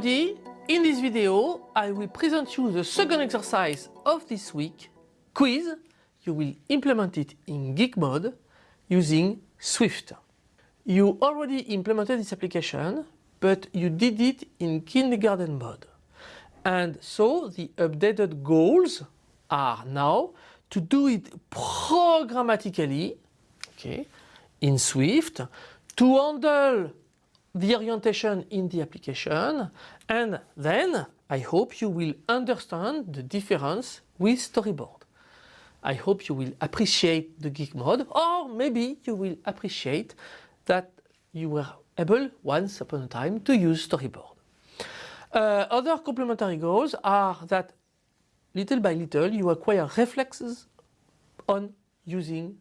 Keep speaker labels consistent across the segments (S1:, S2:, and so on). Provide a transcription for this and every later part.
S1: everybody, in this video I will present you the second exercise of this week, quiz. You will implement it in geek mode using Swift. You already implemented this application, but you did it in kindergarten mode. And so the updated goals are now to do it programmatically, okay, in Swift, to handle the orientation in the application and then I hope you will understand the difference with storyboard. I hope you will appreciate the geek mode or maybe you will appreciate that you were able once upon a time to use storyboard. Uh, other complementary goals are that little by little you acquire reflexes on using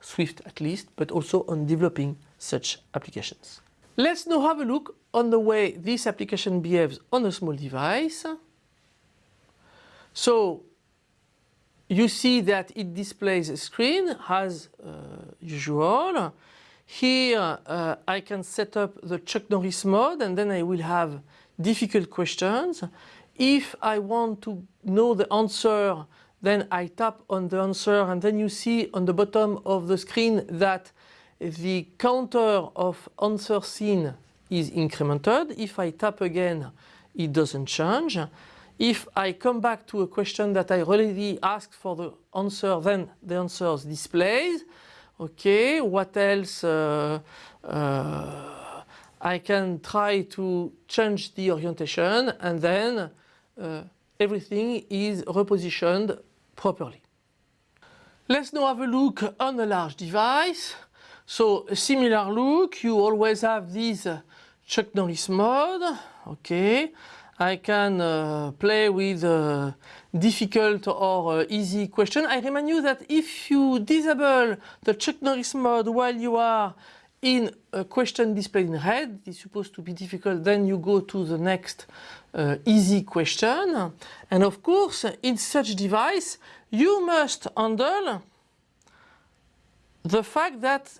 S1: Swift at least but also on developing such applications. Let's now have a look on the way this application behaves on a small device. So you see that it displays a screen as uh, usual. Here uh, I can set up the Chuck Norris mode and then I will have difficult questions. If I want to know the answer then I tap on the answer and then you see on the bottom of the screen that the counter of answer seen is incremented. If I tap again, it doesn't change. If I come back to a question that I already asked for the answer, then the answer is displayed. Okay, what else? Uh, uh, I can try to change the orientation and then uh, everything is repositioned properly. Let's now have a look on a large device. So a similar look, you always have this uh, Chuck Norris mode, okay. I can uh, play with uh, difficult or uh, easy question. I remind you that if you disable the Chuck Norris mode while you are in a question displayed in red, it's supposed to be difficult, then you go to the next uh, easy question. And of course, in such device, you must handle the fact that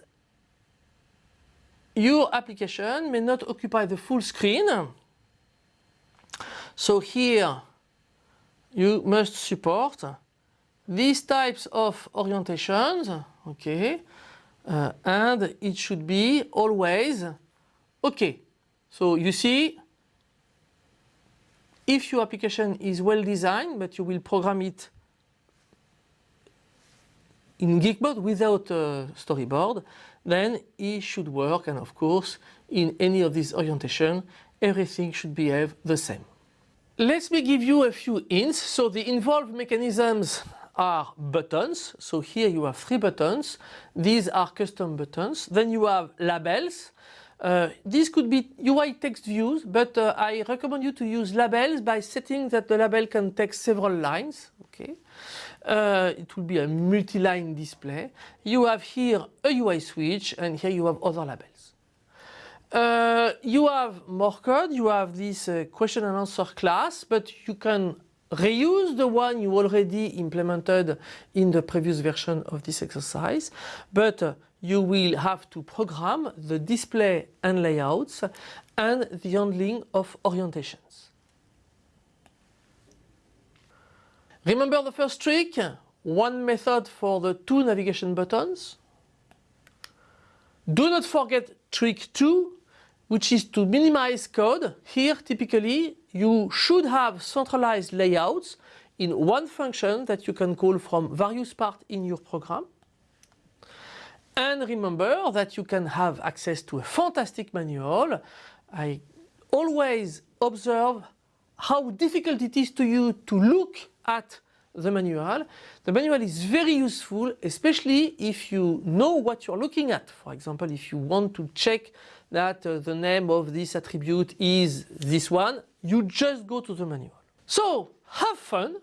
S1: your application may not occupy the full screen. So here you must support these types of orientations, okay, uh, and it should be always okay. So you see, if your application is well designed, but you will program it in geek mode without a storyboard, then it should work and of course in any of these orientation everything should behave the same. Let me give you a few hints. So the involved mechanisms are buttons. So here you have three buttons. These are custom buttons. Then you have labels. Uh, this could be UI text views, but uh, I recommend you to use labels by setting that the label can take several lines. Okay. Uh, it will be a multi-line display. You have here a UI switch and here you have other labels. Uh, you have more code, you have this uh, question and answer class, but you can reuse the one you already implemented in the previous version of this exercise, but uh, you will have to program the display and layouts and the handling of orientations. Remember the first trick? One method for the two navigation buttons. Do not forget trick 2, which is to minimize code. Here, typically, you should have centralized layouts in one function that you can call from various parts in your program. And remember that you can have access to a fantastic manual. I always observe how difficult it is to you to look at the manual. The manual is very useful, especially if you know what you're looking at. For example, if you want to check that uh, the name of this attribute is this one, you just go to the manual. So have fun.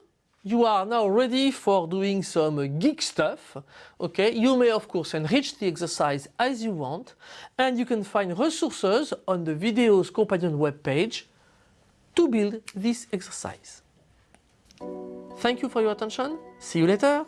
S1: You are now ready for doing some geek stuff. Okay, you may of course enrich the exercise as you want and you can find resources on the videos companion web page to build this exercise. Thank you for your attention. See you later.